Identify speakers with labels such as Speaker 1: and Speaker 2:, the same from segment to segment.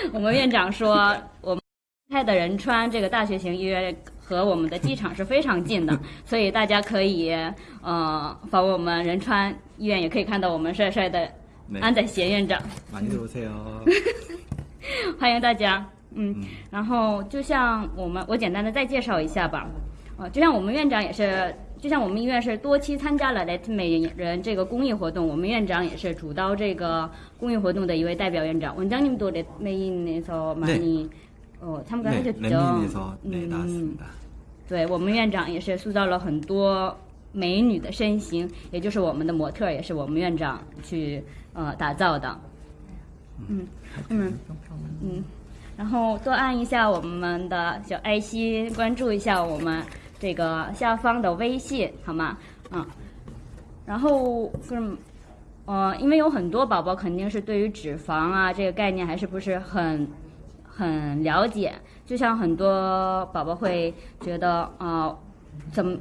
Speaker 1: 我们院长说，我们开的仁川这个大学型医院和我们的机场是非常近的，所以大家可以呃访问我们仁川医院，也可以看到我们帅帅的安宰贤院长。欢迎大家。嗯，然后就像我们，我简单的再介绍一下吧。啊，就像我们院长也是。就像我们医院是多期参加了 Let 美人这个公益活动，我们院长也是主导这个公益活动的一位代表院长。원장님도 Let美인에서 많이 어参加
Speaker 2: 네
Speaker 1: 하셨
Speaker 2: 렛민에서 네 나왔습니다
Speaker 1: 对我们院长也是塑造了很多美女的身形，也就是我们的模特儿，也是我们院长去呃打造的。嗯嗯嗯，然后多按一下我们的小爱心，关注一下我们 这个下方的微信，好吗？嗯，然后嗯。呃，因为有很多宝宝肯定是对于脂肪啊这个概念还是不是很很了解，就像很多宝宝会觉得，呃，怎么，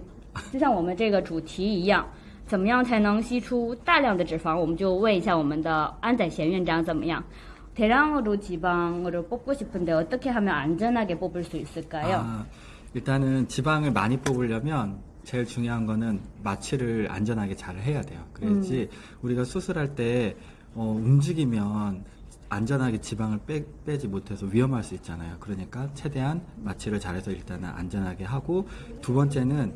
Speaker 1: 就像我们这个主题一样，怎么样才能吸出大量的脂肪？我们就问一下我们的安宰贤院长怎么样？대량으로지방을뽑고싶은데어떻게하면안전하게뽑을수있을까요
Speaker 2: 아, 일단은 지방을 많이 뽑으려면 제일 중요한 거는 마취를 안전하게 잘 해야 돼요. 그래야지 우리가 수술할 때 어, 움직이면 안전하게 지방을 빼, 빼지 못해서 위험할 수 있잖아요. 그러니까 최대한 마취를 잘해서 일단은 안전하게 하고 두 번째는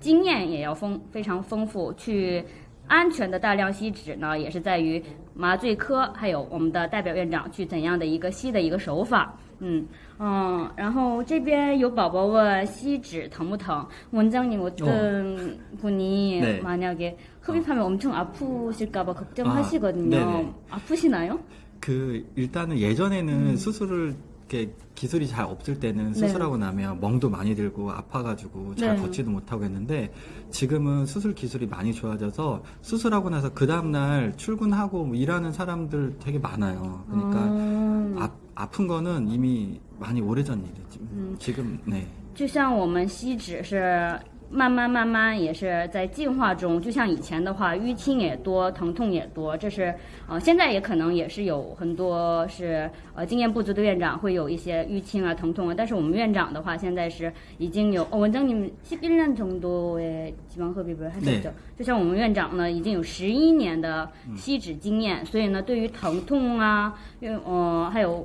Speaker 1: 经验也要丰非常丰富，去安全的大量吸脂呢，也是在于麻醉科还有我们的代表院长去怎样的一个吸的一个手法。嗯嗯，然后这边有宝宝问吸脂疼不疼？원장님 어떤 분이
Speaker 2: 네.
Speaker 1: 만약에 흡입하면 엄청 아프실까봐 걱정하시거든요.
Speaker 2: 아, 네네.
Speaker 1: 아프시나요?
Speaker 2: 그 일단은 예전에는 수술을 이렇게 기술이 잘 없을 때는 수술하고 나면 멍도 많이 들고 아파가지고 잘
Speaker 1: 네.
Speaker 2: 걷지도 못하고 했는데 지금은 수술 기술이 많이 좋아져서 수술하고 나서 그 다음날 출근하고 뭐 일하는 사람들 되게 많아요. 그러니까
Speaker 1: 음.
Speaker 2: 아, 아픈 거는 이미 많이 오래전 일이지. 지금 네.
Speaker 1: 就像我们吸脂是 慢慢慢慢也是在进化中，就像以前的话，淤青也多，疼痛也多，这是呃现在也可能也是有很多是呃经验不足的院长会有一些淤青啊疼痛啊，但是我们院长的话现在是已经有哦，원장님11년 정도의 지방흡입을 하셨죠
Speaker 2: 对
Speaker 1: 就像我们院长呢，已经有十一年的吸脂经验，所以呢，对于疼痛啊，因为呃，还有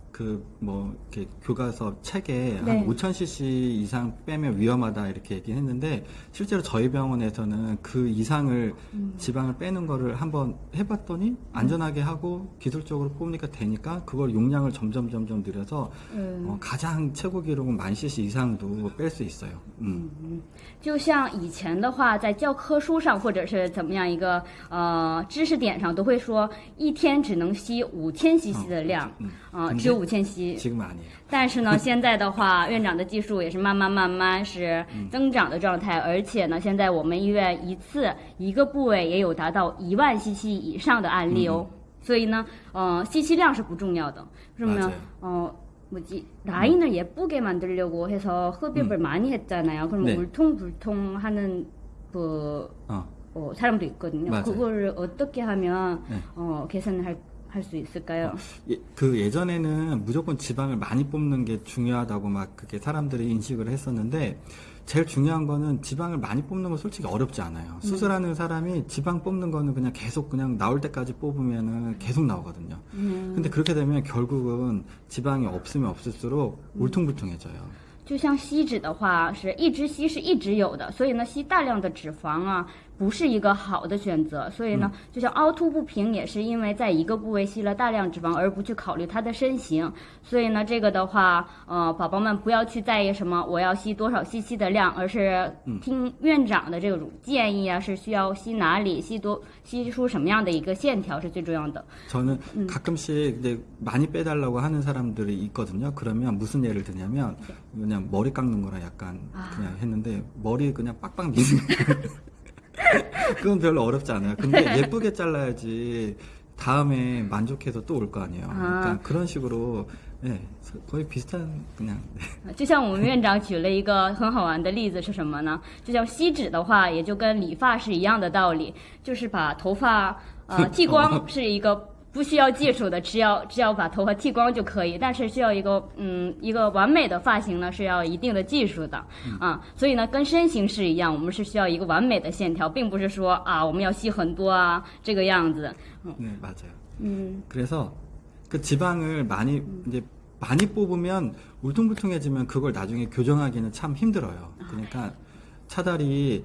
Speaker 2: 그 뭐 이렇게 교과서 책에
Speaker 1: 네.
Speaker 2: 한 5000cc 이상 빼면 위험하다 이렇게 얘기했는데 실제로 저희 병원에서는 그 이상을
Speaker 1: 음.
Speaker 2: 지방을 빼는 거를 한번 해봤더니 안전하게 하고 기술적으로 뽑으니까 되니까 그걸 용량을 점점 점점 늘려서
Speaker 1: 음.
Speaker 2: 어, 가장 최고 기록은 만 cc 이상도 뺄 수 있어요. 음.
Speaker 1: 就像以前的话，在教科书上或者是怎么样一个呃知识点上，都会说一天只能吸五千 CC 的量，
Speaker 2: 嗯
Speaker 1: 啊、
Speaker 2: 근데
Speaker 1: 只有五千 CC。
Speaker 2: 지금은 아니에요.
Speaker 1: 但是呢，现在的话，院长的技术也是慢慢慢慢是增长的状态，而且呢，现在我们医院一次一个部位也有达到一万 CC 以上的案例哦。所以呢，呃，吸气量是不重要的。 그러면
Speaker 2: 맞아요.
Speaker 1: 어 뭐지 라인을 예쁘게 만들려고 해서 흡입을 많이 했잖아요. 그럼
Speaker 2: 네.
Speaker 1: 울퉁불퉁하는 그
Speaker 2: 어.
Speaker 1: 어, 사람도 있거든요.
Speaker 2: 맞아요.
Speaker 1: 그거를 어떻게 하면
Speaker 2: 네.
Speaker 1: 어, 개선을 할 할 수 있을까요?
Speaker 2: 예, 그 예전에는 무조건 지방을 많이 뽑는 게 중요하다고 막 그렇게 사람들이 인식을 했었는데 제일 중요한 거는 지방을 많이 뽑는 건 솔직히 어렵지 않아요. 수술하는 사람이 지방 뽑는 거는 그냥 계속 그냥 나올 때까지 뽑으면은 계속 나오거든요. 근데 그렇게 되면 결국은 지방이 없으면 없을수록 울퉁불퉁해져요.
Speaker 1: 就像吸脂的话，是一直吸是一直有的，所以呢，吸大量的脂肪啊， 不是一个好的选择。所以呢，就像凹凸不平，也是因为在一个部位吸了大量脂肪，而不去考虑它的身形。所以呢，这个的话，呃，宝宝们不要去在意什么我要吸多少 CC 的量，而是听院长的这种建议啊，是需要吸哪里，吸多吸出什么样的一个线条是最重要的。
Speaker 2: 저는 가끔씩 이제 많이 빼달라고 하는 사람들이 있거든요. 그러면 무슨 예를 드냐면 그냥 머리 깎는 거랑 약간 그냥 했는데 머리 그냥 빡빡 미는 거. 그건 별로 어렵지 않아요. 근데 예쁘게 잘라야지 다음에 만족해서 또 올 거 아니에요. 그러니까 그런 식으로 예, 거의 비슷한 그냥 네.
Speaker 1: 就像我们院长举了一个很好玩的例子是什么呢？就像锡纸的话，也就跟理发是一样的道理，就是把头发呃剃光是一个 不需要技术的，只要只要把头发剃光就可以。但是需要一个嗯一个完美的发型呢，是要一定的技术的啊。所以呢，跟身形是一样，我们是需要一个完美的线条，并不是说啊我们要吸很多啊这个样子。
Speaker 2: 네, 맞아요.
Speaker 1: 嗯
Speaker 2: 그래서 그 지방을 많이 이제 많이 뽑으면 울퉁불퉁해지면 그걸 나중에 교정하기는 참 힘들어요. 그러니까 차라리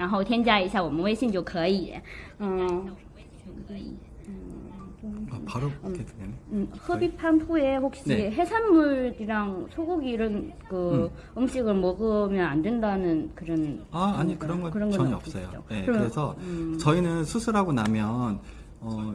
Speaker 1: 然后添加一下我们微信就可以。嗯。
Speaker 2: 아, 바로 이렇게 되네.
Speaker 1: 음, 흡입한 후에 혹시
Speaker 2: 네.
Speaker 1: 해산물이랑 소고기 이런 그 음. 식을 먹으면 안 된다는 그런
Speaker 2: 아, 아니 그런 건
Speaker 1: 그런 건
Speaker 2: 전혀
Speaker 1: 없으시죠?
Speaker 2: 없어요. 네,
Speaker 1: 그럼-
Speaker 2: 그래서
Speaker 1: 음.
Speaker 2: 저희는 수술하고 나면 어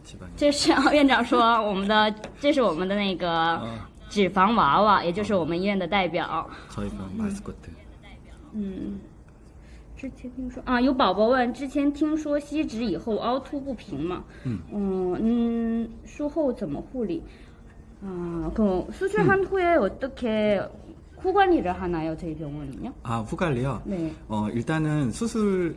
Speaker 1: 这是啊院长说我们的，这是我们的那个脂肪娃娃，也就是我们医院的代表。
Speaker 2: 저희 병 마스코트.
Speaker 1: 嗯，之前听说啊，有宝宝问，之前听说吸脂以后凹凸不平嘛？
Speaker 2: 嗯
Speaker 1: 嗯术后怎么护理？啊，그 수술한 후에 어떻게 후 관리를 하나요? 저희 병원은요?
Speaker 2: 아 후갈리요.
Speaker 1: 네.
Speaker 2: 어 일단은 수술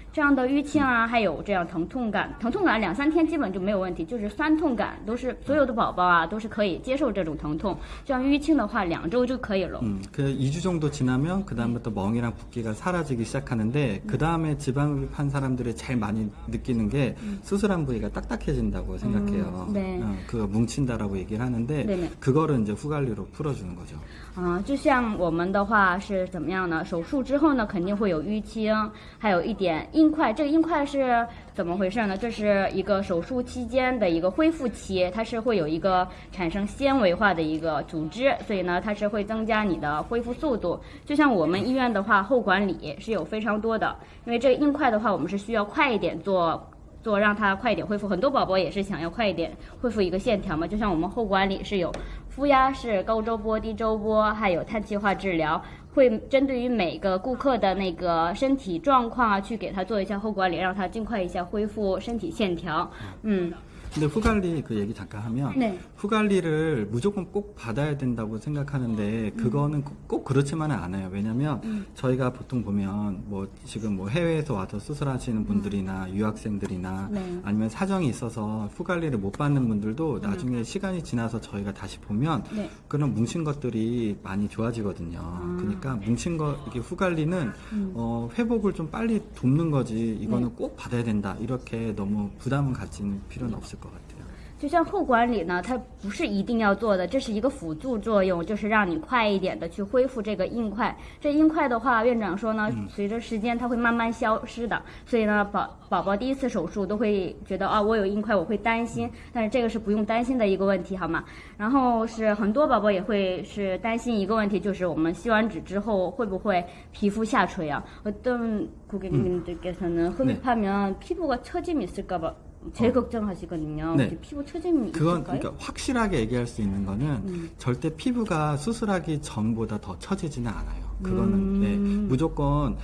Speaker 1: 这样的淤青啊，还有这样疼痛感，疼痛感两三天基本就没有问题，就是酸痛感都是所有的宝宝啊都是可以接受这种疼痛。像淤青的话，两周就可以了。
Speaker 2: 음, 그 2주 정도 지나면 그 다음부터 멍이랑 붓기가 사라지기 시작하는데 그 다음에 지방흡입한 사람들이 제일 많이 느끼는 게 수술한 부위가 딱딱해진다고 생각해요.
Speaker 1: 네.
Speaker 2: 어, 그거 뭉친다라고 얘기를 하는데
Speaker 1: 네네.
Speaker 2: 그거를 이제 후갈리로 풀어주는 거죠.
Speaker 1: 啊、就像我们的话是怎么样呢？手术之后呢，肯定会有淤青，还有一点 硬块。这个硬块是怎么回事呢？这是一个手术期间的一个恢复期，它是会有一个产生纤维化的一个组织，所以呢，它是会增加你的恢复速度。就像我们医院的话，后管理是有非常多的，因为这个硬块的话，我们是需要快一点做。做让它快一点恢复，很多宝宝也是想要快一点恢复一个线条嘛。就像我们后管理是有负压式、高周波、低周波，还有碳气化治疗，会针对于每个顾客的那个身体状况啊，去给他做一下后管理，让他尽快一下恢复身体线条。嗯，
Speaker 2: 근데 후갈리 그 얘기 잠깐 하면
Speaker 1: 네.
Speaker 2: 후갈리를 무조건 꼭 받아야 된다고 생각하는데 그거는 꼭- 꼭 그렇지만은 않아요. 왜냐면 저희가 보통 보면 뭐 지금 뭐 해외에서 와서 수술하시는 분들이나 유학생들이나
Speaker 1: 네.
Speaker 2: 아니면 사정이 있어서 후갈리를 못 받는 분들도 나중에 시간이 지나서 저희가 다시 보면
Speaker 1: 네.
Speaker 2: 그런 뭉친 것들이 많이 좋아지거든요. 그러니까 뭉친 거 이게 후갈리는 어, 회복을 좀 빨리 돕는 거지 이거는 꼭 받아야 된다 이렇게 너무 부담은 갖지는 필요는 없을 것 같아요.
Speaker 1: 就像后管理呢，它不是一定要做的，这是一个辅助作用，就是让你快一点的去恢复这个硬块。这硬块的话，院长说呢，随着时间它会慢慢消失的，所以呢，宝宝宝第一次手术都会觉得啊，我有硬块，我会担心，但是这个是不用担心的一个问题，好吗？然后是很多宝宝也会是担心一个问题，就是我们吸完脂之后会不会皮肤下垂啊？어떤고객님들께서는 흡입하면 피부가 처짐이 있을까 봐 제일 걱정하시거든요.
Speaker 2: 네.
Speaker 1: 혹시 피부 처짐이
Speaker 2: 그건
Speaker 1: 있을까요?
Speaker 2: 그러니까 확실하게 얘기할 수 있는 거는
Speaker 1: 음.
Speaker 2: 절대 피부가 수술하기 전보다 더 처지지는 않아요. 그거는
Speaker 1: 음.
Speaker 2: 네, 무조건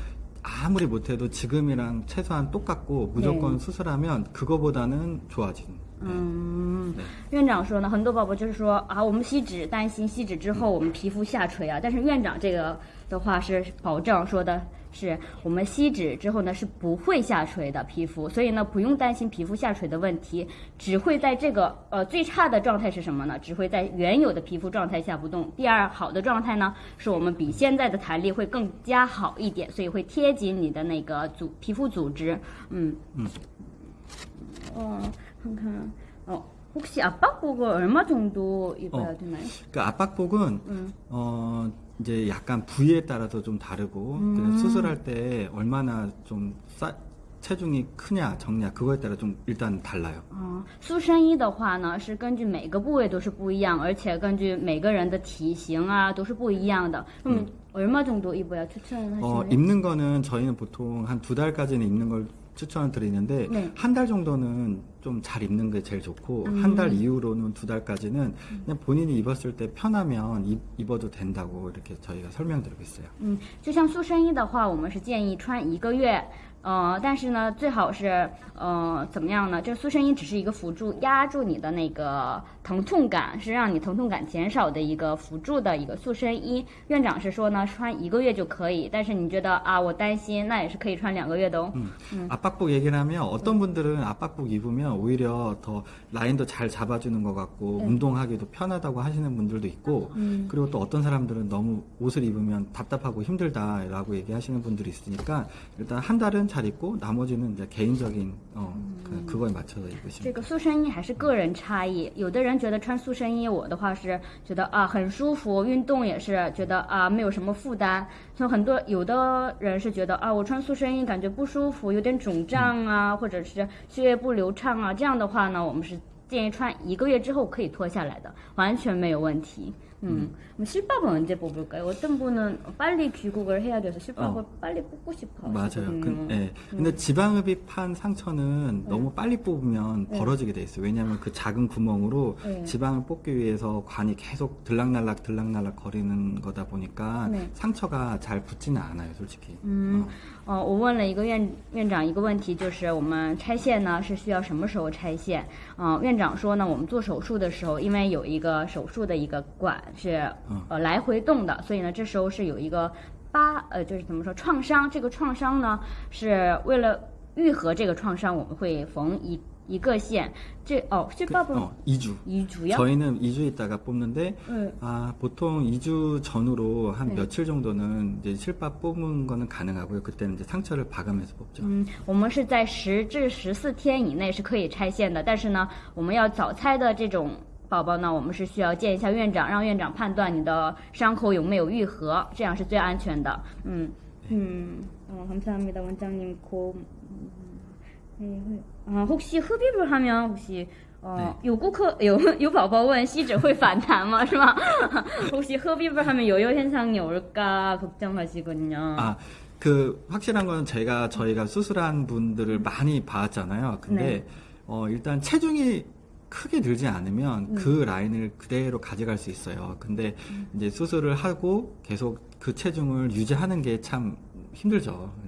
Speaker 2: 아무리 못해도 지금이랑 최소한 똑같고 무조건
Speaker 1: 네.
Speaker 2: 수술하면 그거보다는 좋아지는. 네.
Speaker 1: 嗯
Speaker 2: 对，
Speaker 1: 院长说呢，很多宝宝就是说啊，我们吸脂担心吸脂之后我们皮肤下垂啊，但是院长这个的话是保证说的 是我们吸脂之后呢是不会下垂的皮肤，所以呢不用担心皮肤下垂的问题，只会在这个呃最差的状态是什么呢？只会在原有的皮肤状态下不动。第二好的状态呢，是我们比现在的弹力会更加好一点，所以会贴紧你的那个组皮肤组织，嗯
Speaker 2: 嗯。
Speaker 1: 哦，看看哦，혹시 압박복을 얼마 정도 입어야
Speaker 2: 어.
Speaker 1: 되나요?
Speaker 2: 그 압박복은
Speaker 1: 음.
Speaker 2: 어 이제 약간 부위에 따라서 좀 다르고 그냥 수술할 때 얼마나 좀 싸, 체중이 크냐 적냐 그거에 따라 좀 일단 달라요.
Speaker 1: 啊，塑身衣的话呢，是根据每个部位都是不一样，而且根据每个人的体型啊都是不一样的。那么 얼마 정도 입어야
Speaker 2: 어,
Speaker 1: 추천하시나요?
Speaker 2: 입는 거는 저희는 보통 한 두 달까지는 입는 걸 추천을 드리는데
Speaker 1: 네.
Speaker 2: 한 달 정도는 좀 잘 입는 게 제일 좋고 한 달 이후로는 두 달까지는 그냥 본인이 입었을 때 편하면 입, 입어도 된다고 이렇게 저희가 설명드리고 있어요.
Speaker 1: 嗯，就像塑身衣的话，我们是建议穿一个月。呃，但是呢，最好是呃怎么样呢？这塑身衣只是一个辅助，压住你的那个 疼痛感，是让你疼痛感减少的一个辅助的一个塑身衣。院长是说呢，穿一个月就可以，但是你觉得啊，我担心，那也是可以穿两个月的哦。
Speaker 2: 압박복 얘기를 하면 어떤 분들은 압박복 입으면 오히려 더 라인도 잘 잡아주는 것 같고 운동하기도 편하다고 하시는 분들도 있고 그리고 또 어떤 사람들은 너무 옷을 입으면 답답하고 힘들다라고 얘기하시는 분들이 있으니까 일단 한 달은 잘 입고 나머지는 이제 개인적인 어, 그, 그거에 맞춰서
Speaker 1: 这
Speaker 2: 입으시면
Speaker 1: 个塑身衣还是个人差异，有的人 觉得穿塑身衣，我的话是觉得啊很舒服，运动也是觉得啊没有什么负担。像很多有的人是觉得啊我穿塑身衣感觉不舒服，有点肿胀啊，或者是血液不流畅啊，这样的话呢，我们是建议穿一个月之后可以脱下来的，完全没有问题。 음, 그럼 실밥은 언제 뽑을까요? 어떤 분은 빨리 귀국을 해야 돼서 실밥을 빨리 뽑고 싶어
Speaker 2: 맞아요.
Speaker 1: 하시거든요.
Speaker 2: 그, 예. 근데 지방흡입 한 상처는 너무 빨리 뽑으면 벌어지게 돼 있어요. 왜냐하면 그 작은 구멍으로
Speaker 1: 네.
Speaker 2: 지방을 뽑기 위해서 관이 계속 들락날락 들락날락 거리는 거다 보니까
Speaker 1: 네.
Speaker 2: 상처가 잘 붙지는 않아요, 솔직히.
Speaker 1: 嗯
Speaker 2: 어.
Speaker 1: 呃，我问了一个院院长一个问题，就是我们拆线呢是需要什么时候拆线？嗯、院长说呢，我们做手术的时候，因为有一个手术的一个管是
Speaker 2: 嗯
Speaker 1: 呃来回动的，所以呢，这时候是有一个疤，呃，就是怎么说创伤？这个创伤呢，是为了愈合这个创伤，我们会缝一 一个线。这哦，这
Speaker 2: 그,
Speaker 1: 爸爸
Speaker 2: 어, 2주.
Speaker 1: 遗主要
Speaker 2: 저희는 2주 있다가 뽑는데
Speaker 1: 네.
Speaker 2: 아, 보통 2주 전후로 한
Speaker 1: 네.
Speaker 2: 며칠 정도는 이제 실밥 뽑은 거는 가능하고요. 그때는 이제 상처를 봐가면서 뽑죠.
Speaker 1: 嗯，我们是在十至十四天以内是可以拆线的，但是呢，我们要早拆的这种宝宝呢，我们是需要见一下院长，让院长判断你的伤口有没有愈合，这样是最安全的。嗯嗯，哦，감사합니다 원장님 고. 네, 아, 혹시 흡입을 하면 혹시 어, 요구커 요, 요宝宝问吸脂会反弹吗？是吗？ 혹시 흡입을 하면 요요 현상이 올까 걱정하시군요.
Speaker 2: 아, 그 확실한 건 제가 저희가 수술한 분들을 많이 봐왔잖아요. 근데
Speaker 1: 네.
Speaker 2: 어, 일단 체중이 크게 늘지
Speaker 1: 음.
Speaker 2: 않으면 그 라인을 그대로 가져갈 수 있어요. 근데 이제 수술을 하고 계속 그 체중을 유지하는 게 참 힘들죠.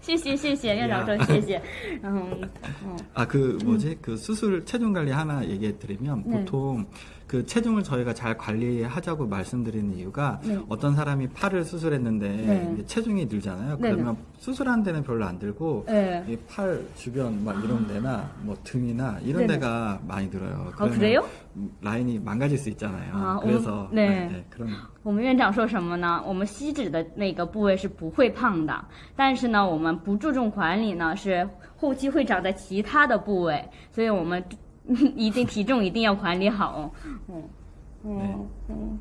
Speaker 1: 谢谢谢谢院长说谢谢，嗯嗯
Speaker 2: 아, 그 뭐지? 그 수술 체중 관리 하나 얘기해 드리면
Speaker 1: 네.
Speaker 2: 보통 그 체중을 저희가 잘 관리하자고 말씀드리는 이유가
Speaker 1: 네.
Speaker 2: 어떤 사람이 팔을 수술했는데
Speaker 1: 네.
Speaker 2: 이제 체중이 늘잖아요.
Speaker 1: 네,
Speaker 2: 그러면 수술한 데는 별로 안 들고
Speaker 1: 네.
Speaker 2: 이 팔 주변 막 이런 데나 뭐 등이나 이런
Speaker 1: 네네.
Speaker 2: 데가 많이 늘어요.
Speaker 1: 아,
Speaker 2: 그러면
Speaker 1: 그래요?
Speaker 2: 라인이 망가질 수 있잖아요.
Speaker 1: 아,
Speaker 2: 그래서
Speaker 1: 음, 네.
Speaker 2: 네, 네, 그런
Speaker 1: 我们院长说什么呢？我们吸脂的那个部位是不会胖的，但是呢，我们 不注重管理呢，是后期会长在其他的部位，所以我们一定体重一定要管理好。嗯嗯嗯，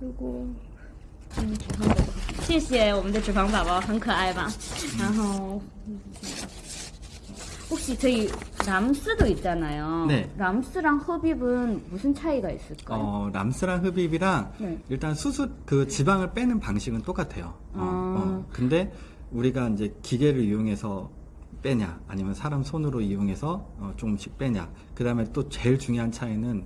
Speaker 1: 如果嗯脂肪宝宝，谢谢我们的脂肪宝宝，很可爱吧？然后。혹시 저희 람스도 있잖아요.
Speaker 2: 네.
Speaker 1: 람스랑 흡입은 무슨 차이가 있을까요?
Speaker 2: 어, 람스랑 흡입이랑
Speaker 1: 네.
Speaker 2: 일단 수술 그 지방을 빼는 방식은 똑같아요. 어,
Speaker 1: 아.
Speaker 2: 어. 근데 우리가 이제 기계를 이용해서 빼냐 아니면 사람 손으로 이용해서 어, 조금씩 빼냐. 그 다음에 또 제일 중요한 차이는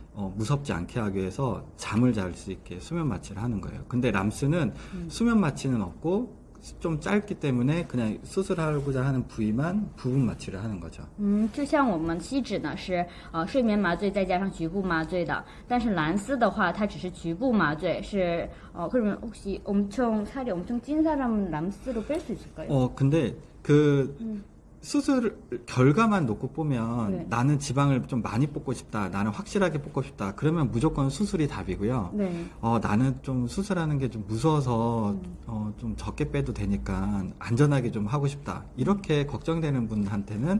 Speaker 2: 어, 무섭지 않게 하기 위해서 잠을 잘 수 있게 수면 마취를 하는 거예요. 근데 람스는 수면 마취는 없고 좀 짧기 때문에 그냥 수술하고자 하는 부위만 부분 마취를 하는 거죠.
Speaker 1: 嗯，就像我们吸脂呢是呃睡眠麻醉再加上局部麻醉的，但是蓝丝的话它只是局部麻醉，是어 그러면 혹시 엄청 살이 엄청 찐 사람은 람스로 뺄 수 있을까요?
Speaker 2: 어, 근데 그 수술 결과만 놓고 보면
Speaker 1: 네.
Speaker 2: 나는 지방을 좀 많이 뽑고 싶다. 나는 확실하게 뽑고 싶다. 그러면 무조건 수술이 답이고요.
Speaker 1: 네.
Speaker 2: 어, 나는 좀 수술하는 게 좀 무서워서 어, 좀 적게 빼도 되니까 안전하게 좀 하고 싶다. 이렇게 걱정되는 분한테는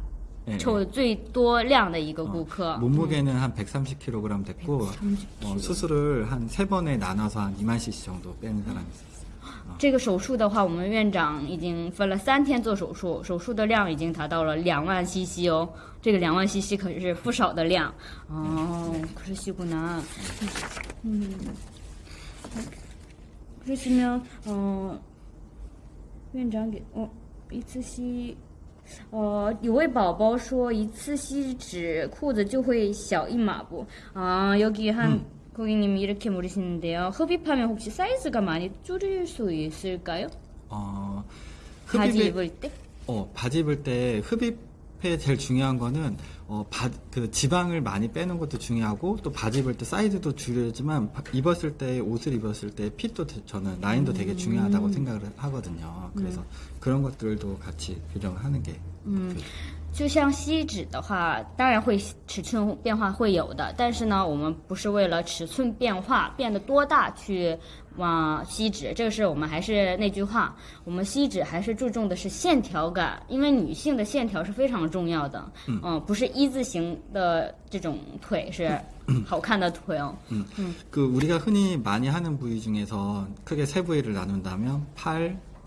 Speaker 2: 예,
Speaker 1: 抽的最多量的一个顾客。
Speaker 2: 몸무게는 한 130kg 됐고 어, 수술을 한 세 번에 나눠서 한 2만 cc 정도 빼는 사람이 있었어요.
Speaker 1: 这个手术的话，我们院长已经分了三天做手术，手术的量已经达到了两万 CC 哦。这个两万 CC 可是不少的量哦。可是西姑南，嗯，可是呢，嗯、院长给哦一次吸。 呃，有位宝宝说一次吸脂裤子就会小一码不？啊，여기한 고객님이 이렇게 물으시는데요. 흡입하면 혹시 사이즈가 많이 줄일 수 있을까요?
Speaker 2: 어,
Speaker 1: 바지
Speaker 2: 흡입에-
Speaker 1: 입을 때?
Speaker 2: 어, 바지 입을 때 흡입 에 제일 중요한 거는 어, 바, 그 지방을 많이 빼는 것도 중요하고 또 바지 입을 때 사이즈도 바- 입었을 때 옷을 입었을 때 핏도 되- 저는 라인도 되게 중요하다고 생각을 하거든요. 그래서 그런 것들도 같이 교정하는
Speaker 1: 게嗯
Speaker 2: 그-
Speaker 1: 就像吸脂的话，当然会尺寸变化会有的，但是呢，我们不是为了尺寸变化变得多大去往吸脂，这个是我们还是那句话，我们吸脂还是注重的是线条感，因为女性的线条是非常重要的，嗯、不是一字形的这种腿是好看的腿哦，
Speaker 2: 그 우리가 흔히 많이 하는 부위 중에서 크게 세 부위를 나눈다면 팔,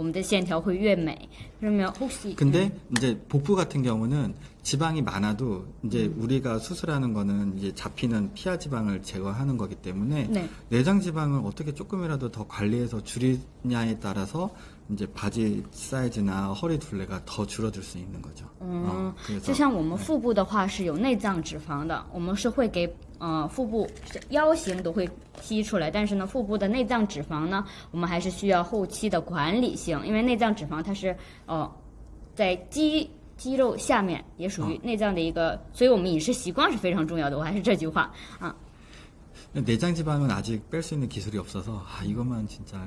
Speaker 1: 我 我们的线条会越美。그러면혹시
Speaker 2: 근데 이제 복부 같은 경우는 지방이 많아도 이제 우리가 수술하는 거는 이제 잡히는 피하 지방을 제거하는 거기 때문에
Speaker 1: 네.
Speaker 2: 내장 지방을 어떻게 조금이라도 더 관리해서 줄이냐에 따라서 이제 바지 사이즈나 허리 둘레가 더 줄어들 수 있는 거죠.
Speaker 1: 嗯
Speaker 2: 어, ， 그래서
Speaker 1: 就像我们腹部的话是有内脏脂肪的，我们是会给 呃腹部腰型都会吸出来，但是呢，腹部的内脏脂肪呢，我们还是需要后期的管理性，因为内脏脂肪它是呃在肌肌肉下面，也属于内脏的一个，所以我们饮食习惯是非常重要的。我还是这句话啊，
Speaker 2: 내장 지방은 아직 뺄 수 있는 기술이 없어서 아 이것만 진짜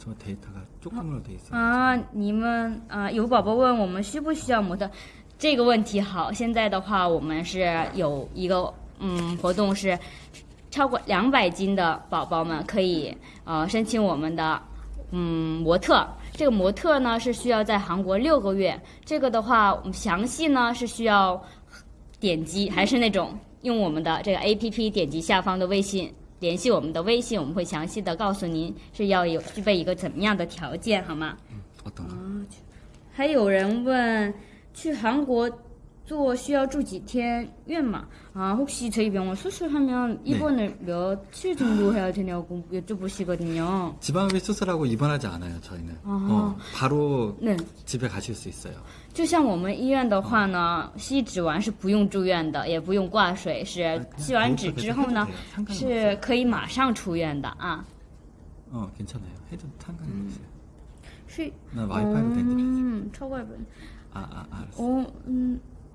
Speaker 2: 저 데이터가 조금으로 돼 있어요.
Speaker 1: 啊，你们啊，有宝宝问我们需不需要模特，这个问题好。现在的话，我们是有一个嗯活动是超过两百斤的宝宝们可以呃申请我们的嗯模特。这个模特呢是需要在韩国六个月。这个的话，我们详细呢是需要点击，还是那种用我们的这个 A P P 点击下方的微信。 联系我们的微信我们会详细的告诉您是要有具备一个怎么样的条件好吗？
Speaker 2: 嗯我懂了。
Speaker 1: 还有人问去韩国 做需要住几天院嘛？啊，혹시저희병원수술하면 입원을 며칠 정도 해야 되냐고 여쭤보시거든요.
Speaker 2: 지방흡입 수술하고 입원하지 않아요, 저희는.
Speaker 1: 아.
Speaker 2: 어, 바로
Speaker 1: 네.
Speaker 2: 집에 가실 수 있어요.
Speaker 1: 就像我们医院的话呢，吸脂完是不用住院的，也不用挂水，是吸完脂之后呢，是可以马上出院的啊。
Speaker 2: 어, 괜찮아요. 해도 상관이 없어요.
Speaker 1: 是，
Speaker 2: 나 와이파이로 된대.
Speaker 1: 嗯，超过本。
Speaker 2: 아, 아, 알았어.
Speaker 1: 哦，嗯，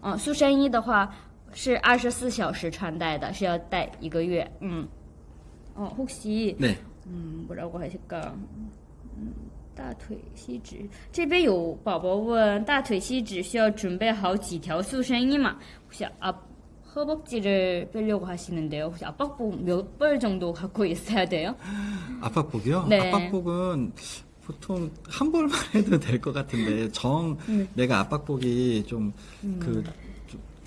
Speaker 1: 哦，塑身衣的话是二十四小时穿戴的，是要戴一个月。嗯，哦，혹시
Speaker 2: 네.
Speaker 1: 음, 뭐라고 하실까? 음, 大腿吸脂这边有宝宝问大腿吸脂需要准备好几条塑身衣嘛？ 혹시 앞 허벅지를 빼려고 하시는데요. 혹시 압박복 몇 벌 정도 갖고 있어야 돼요?
Speaker 2: 압박복이요?
Speaker 1: 네.
Speaker 2: 압박복은 보통 한 벌만 해도 될 것 같은데 정
Speaker 1: 네.
Speaker 2: 내가 압박복이 좀그
Speaker 1: 음.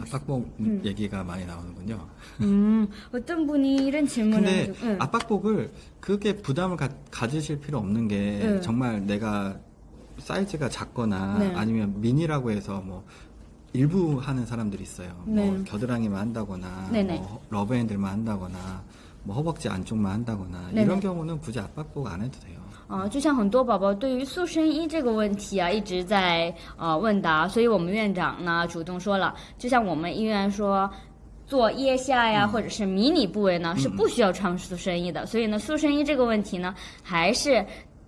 Speaker 2: 압박복 얘기가 많이 나오는군요.
Speaker 1: 음, 어떤 분이 이런 질문을
Speaker 2: 근데
Speaker 1: 해가지고, 응.
Speaker 2: 압박복을 그렇게 부담을 가, 가지실 필요 없는 게
Speaker 1: 네.
Speaker 2: 정말 내가 사이즈가 작거나
Speaker 1: 네.
Speaker 2: 아니면 미니라고 해서 뭐 일부 하는 사람들이 있어요.
Speaker 1: 네.
Speaker 2: 뭐 겨드랑이만 한다거나
Speaker 1: 네네.
Speaker 2: 뭐 러브핸들만 한다거나 뭐 허벅지 안쪽만 한다거나
Speaker 1: 네네.
Speaker 2: 이런 경우는 굳이 압박복 안 해도 돼요.
Speaker 1: 啊，就像很多宝宝对于塑身衣这个问题啊，一直在呃问答，所以我们院长呢主动说了，就像我们医院说。做腋下呀，或者是迷你部位呢，是不需要穿塑身衣的。所以呢，塑身衣这个问题呢，还是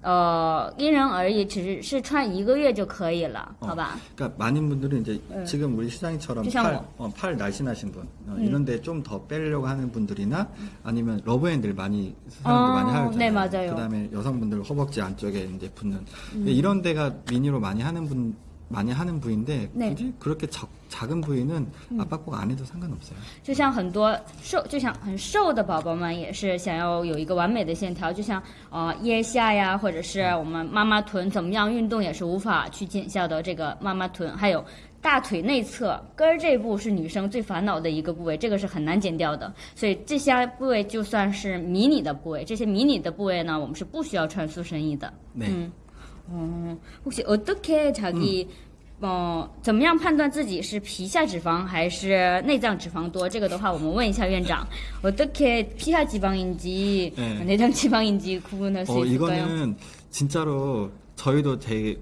Speaker 1: 呃因人而异，只是是穿一个月就可以了，好吧？
Speaker 2: 그러니까 많은 분들은 이제
Speaker 1: 네.
Speaker 2: 지금 우리 시장이처럼
Speaker 1: 시장
Speaker 2: 팔,
Speaker 1: 뭐.
Speaker 2: 어, 팔 날씬하신 분 어,
Speaker 1: 음.
Speaker 2: 이런데 좀 더 빼려고 하는 분들이나 아니면 러브핸들 많이 사람들
Speaker 1: 어,
Speaker 2: 많이 하잖아요.
Speaker 1: 네, 맞아요.
Speaker 2: 그다음에 여성분들 허벅지 안쪽에 이제 붙는
Speaker 1: 음.
Speaker 2: 이런 데가 미니로 많이 하는 분 많이 하는 부위인데
Speaker 1: 네. 음.
Speaker 2: 굳이 그렇게 작, 작은 부위는 압박복 안 해도 상관없어요.
Speaker 1: 就像很多瘦，就像很瘦的宝宝们也是想要有一个完美的线条，就像呃腋下呀，或者是我们妈妈臀，怎么样运动也是无法去减小的这个妈妈臀，还有大腿内侧根儿这部是女生最烦恼的一个部位，这个是很难减掉的，所以这些部位就算是迷你的部位，这些迷你的部位呢，我们是不需要穿塑身衣的。
Speaker 2: 네.
Speaker 1: 음. 어, 혹시 어떻게 자기 어, 怎么样判断自己是皮下脂肪还是内脏脂肪多？这个的话，我们问一下院长，어떻게 피하 지방인지
Speaker 2: 네.
Speaker 1: 내장 지방인지 구분할 수
Speaker 2: 어,
Speaker 1: 있을까요?
Speaker 2: 이거는 진짜로 저희도 되게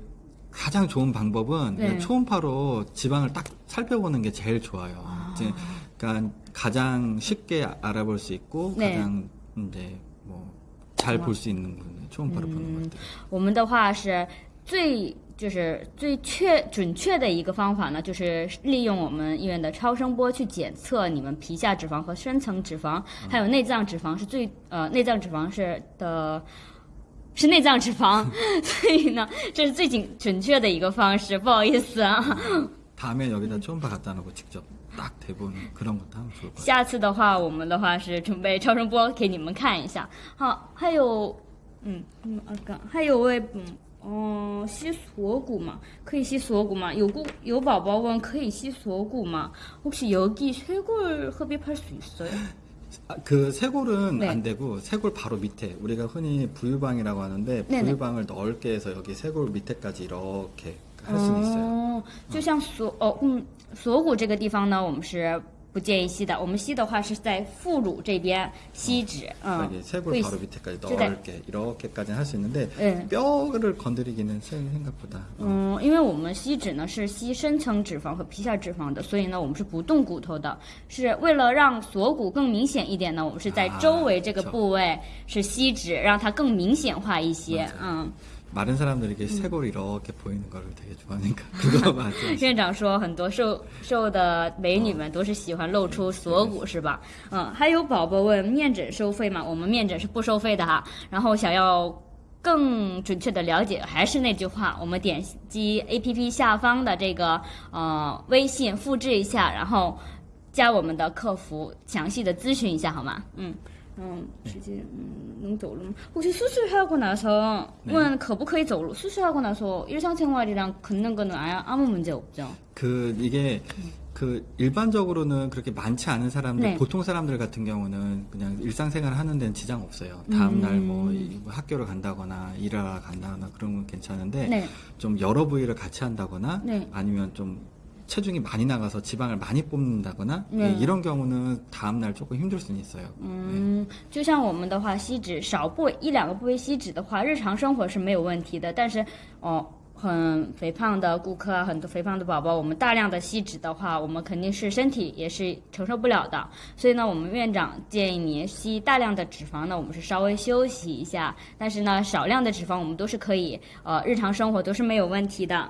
Speaker 2: 가장 좋은 방법은
Speaker 1: 네.
Speaker 2: 그냥 초음파로 지방을 딱 살펴보는 게 제일 좋아요. 이제 그러니까 가장 쉽게 알아볼 수 있고
Speaker 1: 네.
Speaker 2: 가장 이제 뭐 잘 볼 수 있는 분 초 嗯，
Speaker 1: 我们的话是最就是最确准确的一个方法呢，就是利用我们医院的超声波去检测你们皮下脂肪和深层脂肪，还有内脏脂肪是最呃内脏脂肪是的，是内脏脂肪，所以呢，这是最准准确的一个方式，不好意思啊。
Speaker 2: 다음에여기다다놓고직접딱대본그 런.
Speaker 1: 下次的话，我们的话是准备超声波给你们看一下。好，还有。 嗯嗯，阿刚，还有位嗯哦，吸锁骨嘛，可以吸锁骨吗？有姑有宝宝问可以吸锁骨吗？혹시여기쇄골흡입할수있어요？
Speaker 2: 아, 그 쇄골은
Speaker 1: 네.
Speaker 2: 안 되고 쇄골 바로 밑에 우리가 흔히 부유방이라고 하는데
Speaker 1: 네네.
Speaker 2: 부유방을 넓게 해서 여기 쇄골 밑에까지 이렇게 할 수는 있어요.
Speaker 1: 哦，就像锁哦嗯锁骨这个地方呢，我们是 不建议吸的我们吸的话是在副乳这边吸脂嗯嗯因为我们吸脂呢是吸深层脂肪和皮下脂肪的所以呢我们是不动骨头的。是为了让锁骨更明显一点呢我们是在周围这个部位是吸脂让它更明显化一些嗯。
Speaker 2: 마른 사람들이 이렇게 쇄골이 이렇게 보이는 거를 되게 좋아하니까 그거 맞아요.
Speaker 1: 院长说很多瘦瘦的美女们都是喜欢露出锁骨，是吧？嗯，还有宝宝问面诊收费吗？我们面诊是不收费的哈。然后想要更准确的了解，还是那句话，我们点击 A P P 下方的这个呃微信，复制一下，然后加我们的客服，详细的咨询一下好吗？嗯。 嗯，直接嗯能走路吗？혹시수술하고나서
Speaker 2: 네.
Speaker 1: 问可不可以走路？수술하고나서일상생활이랑걷는거는아무문제없죠
Speaker 2: 그 이게 그 일반적으로는 그렇게 많지 않은 사람들
Speaker 1: 네.
Speaker 2: 보통 사람들 같은 경우는 그냥 일상생활 하는 데는 지장 없어요. 다음 날 뭐
Speaker 1: 음.
Speaker 2: 학교를 간다거나 일하러 간다거나 그런 건 괜찮은데
Speaker 1: 네.
Speaker 2: 좀 여러 부위를 같이 한다거나
Speaker 1: 네.
Speaker 2: 아니면 좀 체중이 많이 나가서 지방을 많이 뽑는다거나
Speaker 1: 네.
Speaker 2: 예, 이런 경우는 다음 날 조금 힘들 수는 있어요.
Speaker 1: 嗯，就像我们的话，吸脂少部位一两个部位吸脂的话，日常生活是没有问题的。但是哦，很肥胖的顾客啊，很多肥胖的宝宝，我们大量的吸脂的话，我们肯定是身体也是承受不了的。所以呢，我们院长建议你吸大量的脂肪呢，我们是稍微休息一下。但是呢，少量的脂肪我们都是可以，呃，日常生活都是没有问题的。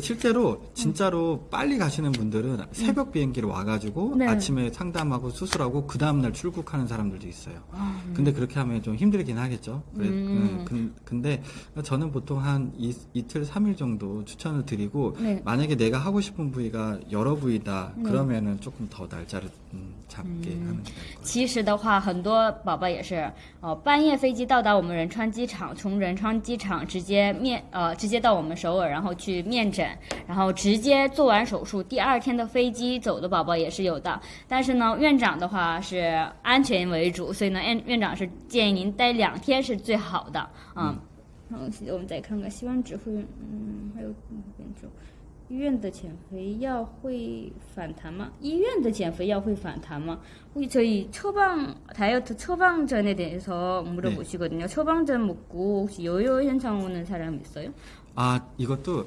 Speaker 2: 실제로 진짜로 빨리 가시는 분들은 새벽 비행기로 와가지고
Speaker 1: 음. 네.
Speaker 2: 아침에 상담하고 수술하고 그 다음날 출국하는 사람들도 있어요.
Speaker 1: 아,
Speaker 2: 근데 그렇게 하면 좀 힘들긴 하겠죠. 그래,
Speaker 1: 음.
Speaker 2: 음, 근- 근데 저는 보통 한 이, 이틀, 삼일 정도 추천을 드리고
Speaker 1: 네.
Speaker 2: 만약에 내가 하고 싶은 부위가 여러 부위다
Speaker 1: 네.
Speaker 2: 그러면은 조금 더 날짜를 음, 잡게 하는 게 나을 거예요.
Speaker 1: 其实的话，很多宝宝也是，呃，半夜飞机到达我们仁川机场，从仁川机场直接面，呃，直接到我们首尔，然后去面诊， 然后直接做完手术，第二天的飞机走的宝宝也是有的。但是呢，院长的话是安全为主，所以呢，院院长是建议您待两天是最好的，嗯。然后我们再看看希望指挥，嗯，还有嗯变种。医院的减肥药会反弹吗?医院的减肥药会反弹吗? 혹시 저희 처방 다이어트 처방전에 대해서 물어보시거든요. 처방전 먹고 혹시 요요 현상 오는 사람 있어요?
Speaker 2: 아, 이것도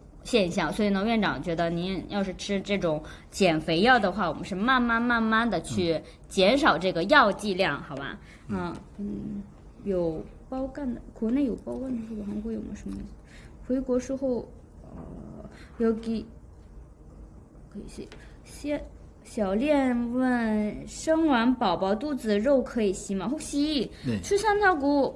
Speaker 1: 现象，所以呢，院长觉得您要是吃这种减肥药的话，我们是慢慢慢慢的去减少这个药剂量，好吧？嗯嗯，有包干的，国内有包干的，是吧？韩国有吗？什么意思？回国时候，呃，要给可以先先小练问，生完宝宝肚子肉可以吸吗？不
Speaker 2: 吸，
Speaker 1: 吃酸菜骨。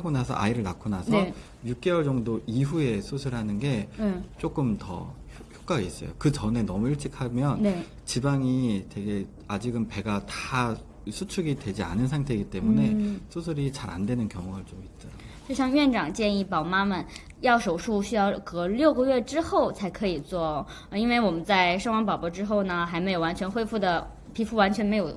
Speaker 2: 나서 아이를 낳고 나서
Speaker 1: 네.
Speaker 2: 6개월 정도 이후에 수술하는 게
Speaker 1: 嗯
Speaker 2: 조금 더 효- 효과가 있어요. 그 전에 너무 일찍 하면
Speaker 1: 对
Speaker 2: 지방이 되게 아직은 배가 다 수축이 되지 않은 상태이기 때문에
Speaker 1: 음.
Speaker 2: 수술이 잘 안 되는 경우가 좀 있더라고요.
Speaker 1: 就像院长建议宝妈们要手术需要隔六个月之后才可以做哦，呃因为我们在生完宝宝之后呢，还没有完全恢复的皮肤完全没有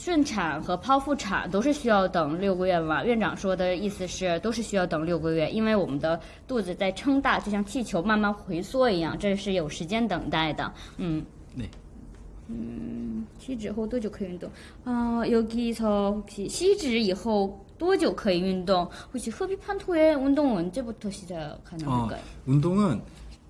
Speaker 1: 顺产和剖腹产都是需要等六个月吗？院长说的意思是都是需要等六个月，因为我们的肚子在撑大，就像气球慢慢回缩一样，这是有时间等待的。嗯，
Speaker 2: 네.
Speaker 1: 음, 시즈 后多久可以运动? 아, 여기서 혹시 시즈 以后多久可以运动? 혹시 흡입한 후에 운동은 언제부터 시작하는
Speaker 2: 어,
Speaker 1: 걸까요?
Speaker 2: 운동은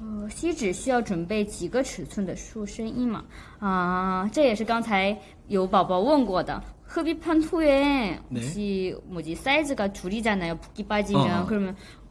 Speaker 1: 呃，锡纸需要准备几个尺寸的塑身衣嘛？啊，这也是刚才有宝宝问过的。 흡입한 후에
Speaker 2: 네.
Speaker 1: 혹시 뭐지 사이즈가 줄이잖아요. 붓기 빠지면
Speaker 2: 어.
Speaker 1: 그러면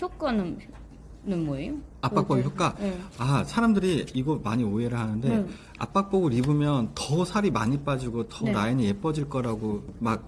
Speaker 1: 효과는는뭐예요
Speaker 2: 압박복 효과?
Speaker 1: 네.
Speaker 2: 아, 사람들이 이거 많이 오해를 하는데
Speaker 1: 네.
Speaker 2: 압박복을 입으면 더 살이 많이 빠지고 더
Speaker 1: 네.
Speaker 2: 라인이 예뻐질 거라고 막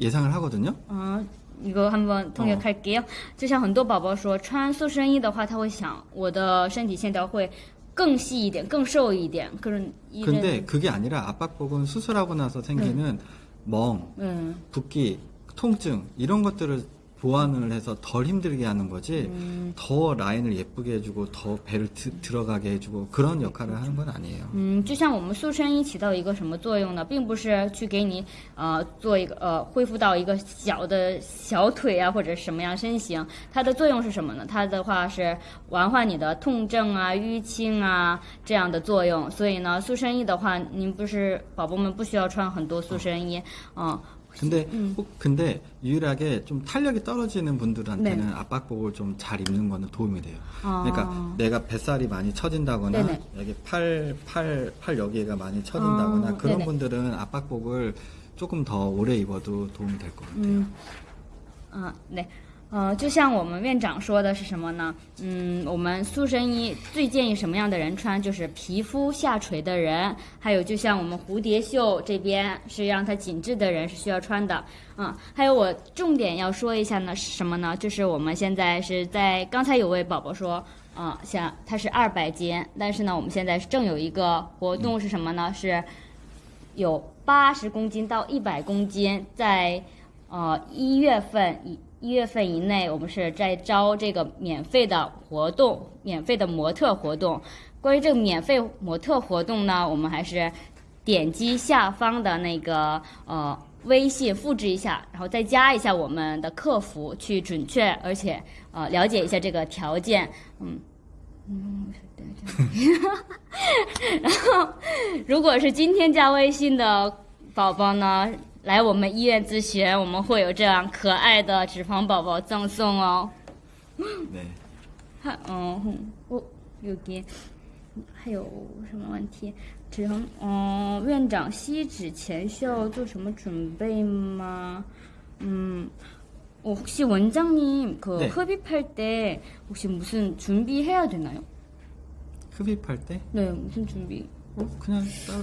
Speaker 2: 예상을 하거든요.
Speaker 1: 啊，一个한번通学开给，就像很多宝宝说，穿塑身衣的话，他会想我的身体线条会更细一点、更瘦一点。可是一
Speaker 2: 근데 그게 아니라 압박복은 수술하고 나서 생기는 멍,
Speaker 1: 嗯
Speaker 2: 붓기, 통증 이런 것들을 보완을 해서 덜 힘들게 하는 거지 더 라인을 예쁘게 해주고 더 배를 드- 들어가게 해주고 그런 역할을 하는 건 아니에요.
Speaker 1: 嗯，就像我们塑身衣起到一个什么作用呢？并不是去给你呃做一个呃恢复到一个小的小腿啊或者什么样身形，它的作用是什么呢？它的话是完缓你的痛症啊、淤青啊这样的作用。所以呢，塑身衣的话，您不是宝宝们不需要穿很多塑身衣，嗯。
Speaker 2: 근데 음. 꼭 근데 유일하게 좀 탄력이 떨어지는 분들한테는 네. 압박복을 좀 잘 입는 거는 도움이 돼요.
Speaker 1: 아.
Speaker 2: 그러니까 내가 뱃살이 많이 처진다거나
Speaker 1: 네네.
Speaker 2: 여기 팔 팔 팔 여기가 많이 처진다거나
Speaker 1: 아.
Speaker 2: 그런
Speaker 1: 네네.
Speaker 2: 분들은 압박복을 조금 더 오래 입어도 도움이 될 것 같아요.
Speaker 1: 음. 아, 네. 呃，就像我们院长说的是什么呢？嗯，我们塑身衣最建议什么样的人穿？就是皮肤下垂的人，还有就像我们蝴蝶袖这边是让它紧致的人是需要穿的。嗯，还有我重点要说一下呢，是什么呢？就是我们现在是在刚才有位宝宝说。啊，像它是二百斤，但是呢，我们现在正有一个活动是什么呢？是有八十公斤到一百公斤，在呃一月份以一月份以内，我们是在招这个免费的活动，免费的模特活动。关于这个免费模特活动呢，我们还是点击下方的那个呃微信复制一下，然后再加一下我们的客服，去准确而且呃了解一下这个条件，嗯。嗯，然后，如果是今天加微信的宝宝呢，来我们医院咨询，我们会有这样可爱的脂肪宝宝赠送哦。
Speaker 2: 네.
Speaker 1: 还嗯，哼我有给还有什么问题？脂肪嗯，院长吸脂前需要做什么准备吗？嗯。어, 혹시 원장님 그
Speaker 2: 네.
Speaker 1: 흡입할 때 혹시 무슨 준비해야 되나요?
Speaker 2: 흡입할 때
Speaker 1: 네, 무슨 준비?
Speaker 2: 어, 그냥 따로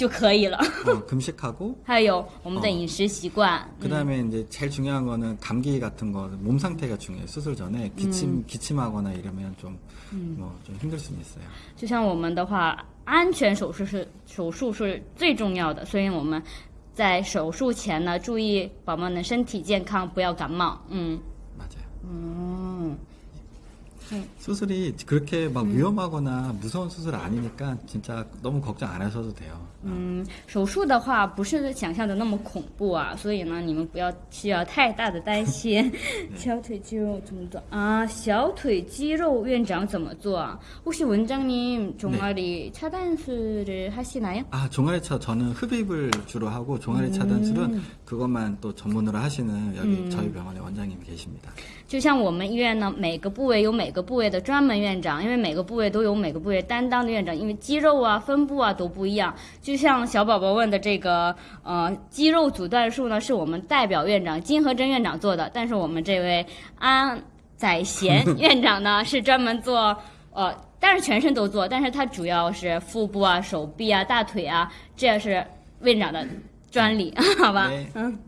Speaker 1: 就可以了。
Speaker 2: 어, 금식하고
Speaker 1: 还有我们的饮食习惯，
Speaker 2: 그다음에 이제 제일 중요한 거는 감기 같은 거 몸 상태가 중요해요. 수술 전에 기침 기침하거나 이러면 좀 뭐 좀 힘들 수는 있어요.
Speaker 1: 就像我们的话，安全手术是手术是最重要的，所以我们在手术前呢，注意宝宝们的身体健康，不要感冒。嗯
Speaker 2: 맞아요.
Speaker 1: 嗯，
Speaker 2: 수술이 그렇게 막 위험하거나 무서운 수술 아니니까 진짜 너무 걱정 안 하셔도 돼요.
Speaker 1: 嗯，手术的话不是想象的那么恐怖啊，所以呢，你们不要需要太大的担心。小腿肌肉怎么做啊？小腿肌肉院长怎么做啊？혹시원장님종아리차단술을하시나요？
Speaker 2: 아 종아리차 저는 흡입을 주로 하고 종아리 차단술은 그것만 또 전문으로 하시는 여기 저희 병원에 원장님 계십니다.
Speaker 1: 就像我们医院呢，每个部位有每个部位的专门院长，因为每个部位都有每个部位担当的院长，因为肌肉啊、分布啊都不一样。就 就像小宝宝问的这个，呃，肌肉阻断术呢，是我们代表院长金和珍院长做的。但是我们这位安宰贤 院长呢，是专门做，呃，但是全身都做，但是他主要是腹部啊、手臂啊、大腿啊，这是院长的专利，好吧？嗯。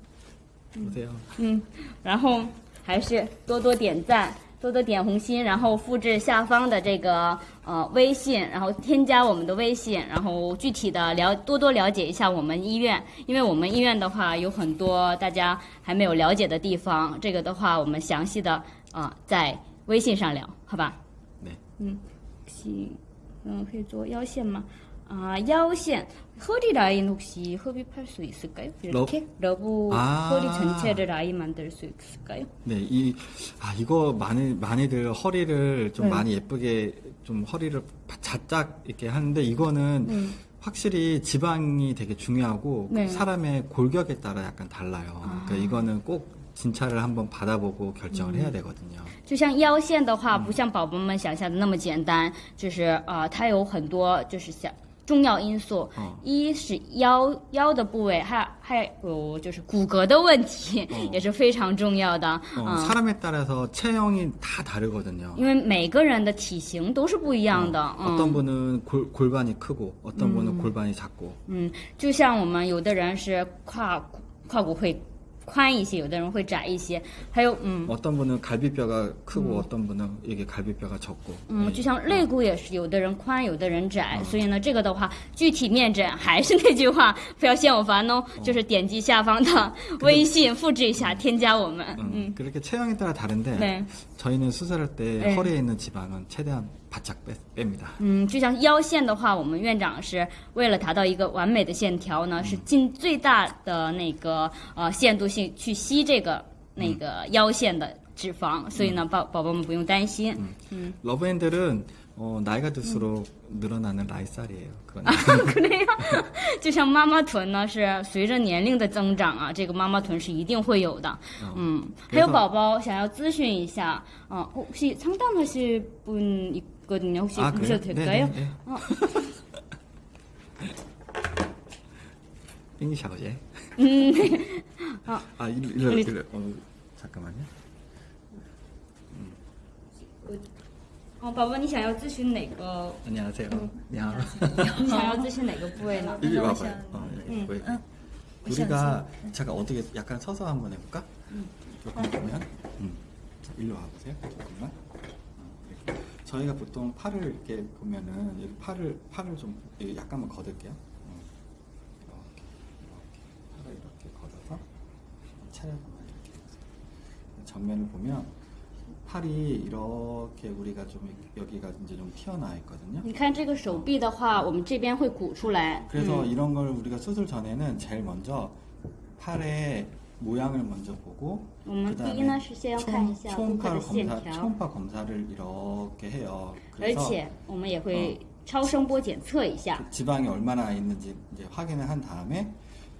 Speaker 2: 嗯。
Speaker 1: 嗯，然后还是多多点赞。多多点红心然后复制下方的这个呃微信然后添加我们的微信然后具体的了多多了解一下我们医院。因为我们医院的话有很多大家还没有了解的地方这个的话我们详细的啊在微信上聊好吧？
Speaker 2: 嗯。
Speaker 1: 行嗯可以做腰线吗？ 아, 腰线 허리 라인 혹시 흡입할 수 있을까요? 이렇게 러브
Speaker 2: 아.
Speaker 1: 허리 전체를 라인 만들 수 있을까요?
Speaker 2: 네, 이, 아, 이거 많이, 많이들 허리를 좀
Speaker 1: 네.
Speaker 2: 많이 예쁘게 좀 허리를 자짝 이렇게 하는데 이거는
Speaker 1: 음.
Speaker 2: 확실히 지방이 되게 중요하고
Speaker 1: 네.
Speaker 2: 사람의 골격에 따라 약간 달라요.
Speaker 1: 아.
Speaker 2: 그러니까 이거는 꼭 진찰을 한번 받아보고 결정을
Speaker 1: 음.
Speaker 2: 해야 되거든요.
Speaker 1: 就像腰线的话，不像宝宝们想象的那么简单，就是呃，它有很多就是想 重要因素。
Speaker 2: 哦
Speaker 1: 一是腰腰的部位，还还有就是骨骼的问题，
Speaker 2: 哦
Speaker 1: 也是非常重要的。
Speaker 2: 어,
Speaker 1: 嗯，
Speaker 2: 사람에 따라서 체형이 다 다르거든요.
Speaker 1: 因为每个人的体型都是不一样的。
Speaker 2: 어,
Speaker 1: 嗯
Speaker 2: 떤 분은 골, 골반이 크고 어떤 분은 골반이 작고
Speaker 1: 嗯，就像我们有的人是胯骨胯骨会 宽一些，有的人会窄一些，还有嗯
Speaker 2: 어떤 분은 갈비뼈가 크고 어떤 분은 이게 갈비뼈가 적고
Speaker 1: 嗯，
Speaker 2: 예.
Speaker 1: 就像肋骨也是，有的人宽，有的人窄，所以呢，这个的话，具体面诊还是那句话，不要嫌我烦哦，就是点击下方的微信，复制一下，添加我们。
Speaker 2: 음,
Speaker 1: 嗯，
Speaker 2: 그렇게 체형에 따라 다른데
Speaker 1: 对，
Speaker 2: 저희는 수술할 때
Speaker 1: 네.
Speaker 2: 허리에 있는 지방은 최대한 바짝 빼, 뺍니다.
Speaker 1: 嗯，就像腰线的话，我们院长是为了达到一个完美的线条呢，是尽最大的那个呃限度性去吸这个那个腰线的脂肪，所以呢，宝宝宝们不用担心。
Speaker 2: 러브핸들은 어, 나이가 들수록 늘어나는 라이살이에요. 그건
Speaker 1: 对呀，就像妈妈臀呢，是随着年龄的增长啊，这个妈妈臀是一定会有的。嗯，还有宝宝想要咨询一下，啊，혹시상담하실분있 거든요，혹시
Speaker 2: 아,
Speaker 1: 보셔도
Speaker 2: 그래요?
Speaker 1: 될까요?
Speaker 2: 네, 네,
Speaker 1: 어.
Speaker 2: 네. 잉 샤오제.
Speaker 1: 음.
Speaker 2: 아, 아, 일로, 일로, 일로. 어, 잠깐만요.
Speaker 1: 哦，宝宝，你想要咨询哪个？
Speaker 2: 안녕하세요. 안녕.
Speaker 1: 你想要咨询哪个部位呢？
Speaker 2: 이리
Speaker 3: 너무
Speaker 2: 와봐요.
Speaker 3: 시원해.
Speaker 2: 어,
Speaker 1: 응.
Speaker 2: 왜?
Speaker 3: 응.
Speaker 2: 우리가 잠깐 어떻게 약간 서서 한번 해볼까? 조금 보면, 음. 자, 일로 와보세요. 조금만. 어, 이렇게. 저희가 보통 팔을 이렇게 보면은 여기 팔을 팔을 좀 여기 약간만 걷을게요. 어. 이렇게 이렇게 팔을 이렇게 걷어서 차려보면 이렇게 전면을 보면 팔이 이렇게 우리가 좀 여기가 이제 좀 튀어나와 있거든요.
Speaker 1: 你看这个手臂的话，我们这边会鼓出来。
Speaker 2: 그래서 이런 걸 우리가 수술 전에는 제일 먼저 팔의 모양을 먼저 보고
Speaker 1: 我们第一呢是先要看一下顾客
Speaker 2: 초음파
Speaker 1: 的线
Speaker 2: 검사
Speaker 1: 条，
Speaker 2: 초음파 검사를 이렇게 해요.
Speaker 1: 而
Speaker 2: 그래서
Speaker 1: 且我们也会超声波检测一下。
Speaker 2: 지방이 얼마나 있는지 이제 확인을 한 다음에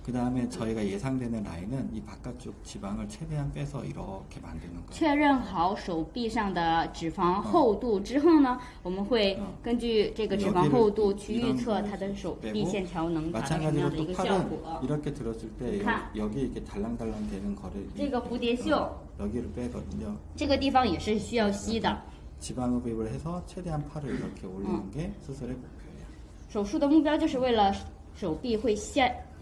Speaker 2: 그 다음에 저희가 예상되는 라인은 이 바깥쪽 지방을 최대한 빼서 이렇게 만드는 거예요.
Speaker 1: 确认好手臂上的脂肪厚度之后呢，我们会根据这个脂肪厚度去预测它的手臂线条能达到什么样
Speaker 2: 마찬가지로
Speaker 1: 的
Speaker 2: 또
Speaker 1: 一个效
Speaker 2: 팔은
Speaker 1: 果。
Speaker 2: 이렇게 들었을 때
Speaker 1: 가.
Speaker 2: 여기 이렇게 달랑달랑 되는 거를
Speaker 1: 这个蝴蝶袖
Speaker 2: 어, 여기를 빼거든요.
Speaker 1: 这个地方也是需要吸的。
Speaker 2: 지방 흡입을 해서 최대한 팔을 이렇게 올리는 게 수술의 목표예요.
Speaker 1: 手术的目标就是为了手臂会线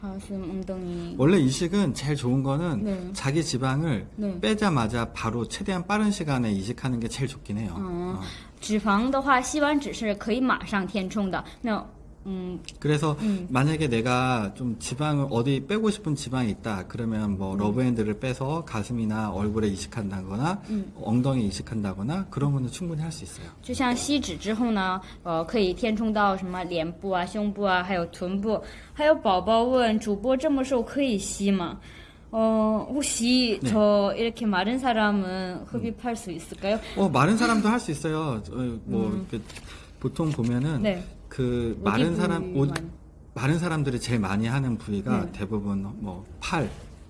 Speaker 1: 가슴, 엉덩이.
Speaker 2: 원래 이식은 제일 좋은 거는
Speaker 1: 네.
Speaker 2: 자기 지방을
Speaker 1: 네.
Speaker 2: 빼자마자 바로 최대한 빠른 시간에 이식하는 게 제일 좋긴 해요.
Speaker 1: 음.
Speaker 2: 어.
Speaker 1: 脂肪的话，吸完脂是可以马上填充的。那， 嗯，
Speaker 2: 그래서
Speaker 1: 음.
Speaker 2: 만약에 내가 좀 지방을 어디 빼고 싶은 지방이 있다 그러면 뭐 러브핸드를 빼서 가슴이나 얼굴에 이식한다거나
Speaker 1: 음.
Speaker 2: 엉덩이 이식한다거나 그러면 충분히 할 수 있어요.
Speaker 1: 就像吸脂之后呢，呃，可以填充到什么脸部啊、胸部啊，还有臀部。还有宝宝问主播这么瘦可以吸吗？ 어, 혹시
Speaker 2: 네.
Speaker 1: 저 이렇게 마른 사람은 흡입할 수 있을까요?
Speaker 2: 어, 마른 사람도 할 수 있어요. 어, 뭐 이렇게 보통 보면은
Speaker 1: 음. 네.
Speaker 2: 그 마른 사람 옷? 마른 사람들이 제일 많이 하는 부위가
Speaker 1: 네.
Speaker 2: 대부분 뭐 팔,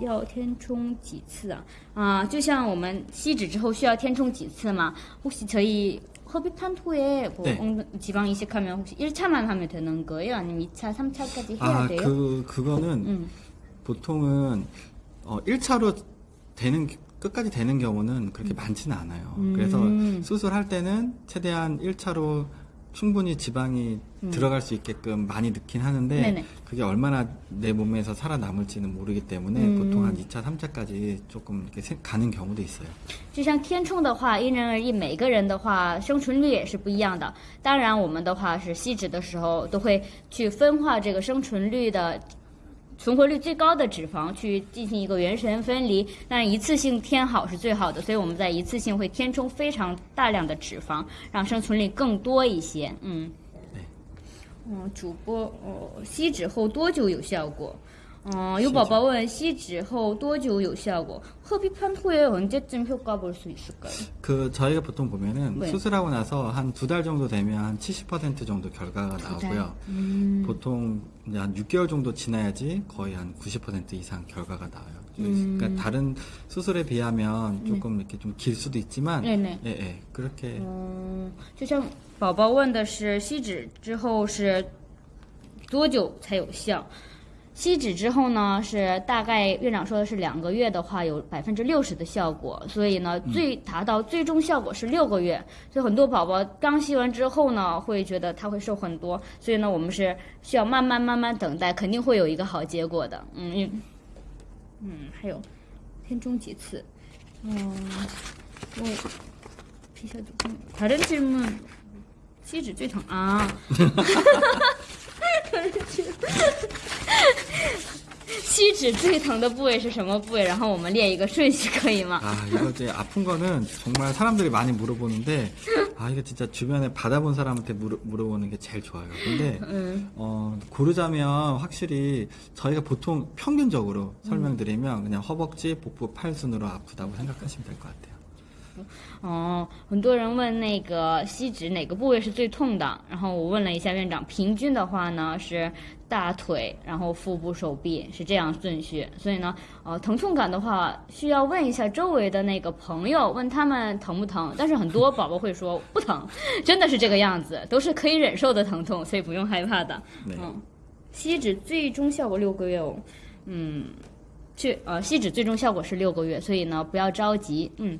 Speaker 1: 要填充几次啊？啊，就像我们吸脂之后需要填充几次嘛？혹시저희 흡입한 후에 뭐
Speaker 2: 네.
Speaker 1: 엉- 지방 이식하면 혹시 1차만 하면 되는 거예요? 아니면 2차, 3차까지 해야
Speaker 2: 아,
Speaker 1: 돼요?
Speaker 2: 그 그거는
Speaker 1: 음.
Speaker 2: 보통은 어, 1차로 되는 끝까지 되는 경우는 그렇게 많지는 않아요.
Speaker 1: 음.
Speaker 2: 그래서 수술할 때는 최대한 1차로 충분히 지방이 들어갈 수 있게끔 많이 넣긴 하는데
Speaker 1: 음. 네네.
Speaker 2: 그게 얼마나 내 몸에서 살아남을지는 모르기 때문에
Speaker 1: 음.
Speaker 2: 보통 한 2차, 3차까지 조금 이렇게 세- 가는 경우도 있어요.
Speaker 1: 就像填充的话，因人而异，每个人的话生存率也是不一样的。当然，我们的话是吸脂的时候都会去分化这个生存率的。 存活率最高的脂肪去进行一个原神分离，但一次性填好是最好的，所以我们在一次性会填充非常大量的脂肪，让生存率更多一些。嗯，
Speaker 2: 네.
Speaker 1: 嗯，主播哦，吸脂后多久有效果？ 嗯，有宝宝问吸脂后多久有效果？흡입한 후에 언제쯤 효과 볼 수 있을까요?
Speaker 2: 그 저희가 보통 보면은
Speaker 1: 네.
Speaker 2: 수술하고 나서 한 두 달 정도 되면 한 70% 정도 결과가 나오고요. 보통 이제 한 6개월 정도 지나야지 거의 한 90% 이상 결과가 나와요. 그러니까 다른 수술에 비하면 조금 이렇게 좀 길 수도 있지만,
Speaker 1: 네, 네.
Speaker 2: 예, 예, 그렇게
Speaker 1: 嗯，就像宝宝问的是吸脂之后是多久才有效？ 吸脂之后呢，是大概院长说的是两个月的话有百分之六十的效果，所以呢最达到最终效果是六个月。所以很多宝宝刚吸完之后呢，会觉得他会瘦很多，所以呢我们是需要慢慢慢慢等待，肯定会有一个好结果的。嗯，嗯，还有，天中几次，嗯，我皮下组织，反正这么吸脂最疼啊。吸脂最疼的部位是什么部位？然后我们列一个顺序，可以吗？
Speaker 2: 아, 이거 이제 아픈 거는 정말 사람들이 많이 물어보는데, 아, 이거 진짜 주변에 받아본 사람한테 물어, 물어보는 게 제일 좋아요. 근데, 어, 고르자면 확실히 저희가 보통 평균적으로 설명드리면 그냥 허벅지, 복부, 팔 순으로 아프다고 생각하시면 될 것 같아요.
Speaker 1: 哦，很多人问那个吸脂哪个部位是最痛的，然后我问了一下院长，平均的话呢是大腿，然后腹部、手臂是这样顺序。所以呢，呃，疼痛感的话需要问一下周围的那个朋友，问他们疼不疼。但是很多宝宝会说不疼，真的是这个样子，都是可以忍受的疼痛，所以不用害怕的。嗯，吸脂最终效果六个月哦，嗯，去呃吸脂最终效果是六个月，所以呢不要着急，嗯。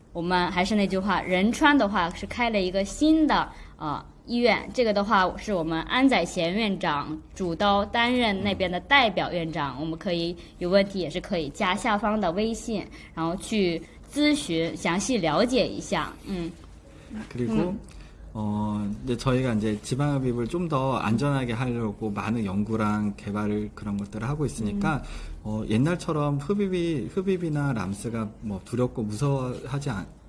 Speaker 1: 我们还是那句话仁川的话是开了一个新的啊医院这个的话是我们安宰贤院长主刀担任那边的代表院长我们可以有问题也是可以加下方的微信然后去咨询详细了解一下嗯。
Speaker 2: 嗯 어 이제 저희가 이제 지방흡입을 좀 더 안전하게 하려고 많은 연구랑 개발을 그런 것들을 하고 있으니까 어 옛날처럼 흡입이 흡입이나 람스가 뭐 두렵고 무서워하지 않, 그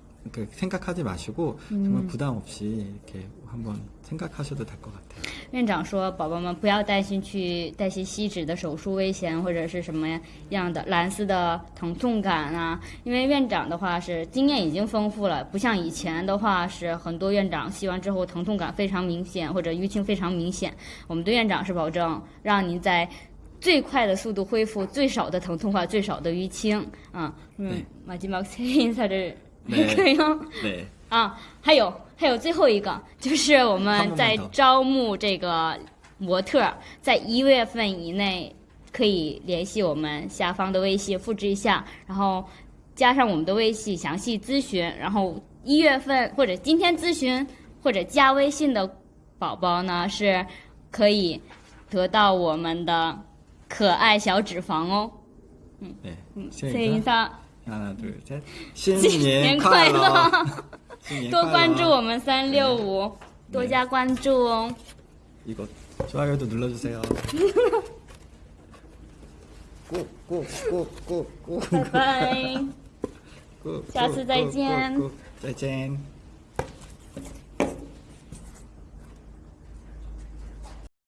Speaker 2: 생각하지 마시고 정말 부담 없이 이렇게 한번 생각하셔도 될 것 같아요.
Speaker 1: 院长说：“宝宝们不要担心去担心吸脂的手术危险或者是什么样的蓝丝的疼痛感啊，因为院长的话是经验已经丰富了，不像以前的话是很多院长吸完之后疼痛感非常明显或者淤青非常明显。我们对院长是保证让您在最快的速度恢复最少的疼痛化、最少的淤青啊。嗯
Speaker 2: 对，
Speaker 1: 마지막세인사를
Speaker 2: 可
Speaker 1: 以吗？
Speaker 2: 对。
Speaker 1: 啊，还有还有最后一个，就是我们在招募这个模特，在一月份以内可以联系我们下方的微信，复制一下，然后加上我们的微信详细咨询。然后一月份或者今天咨询或者加微信的宝宝呢，是可以得到我们的可爱小脂肪哦。嗯，
Speaker 2: 对，嗯，
Speaker 1: 谢谢。伊萨，
Speaker 2: 하나, 둘, 셋.
Speaker 1: 新
Speaker 2: 신년
Speaker 1: 年快
Speaker 2: 快乐！
Speaker 1: 乐！
Speaker 2: 新年
Speaker 1: 多
Speaker 2: 快乐
Speaker 1: 关注我们三六五，多加关注哦。
Speaker 2: 이거 좋아요도 눌러주세요. 꾹꾹꾹꾹꾹꾹
Speaker 1: 拜拜。下次再见。
Speaker 2: 再见。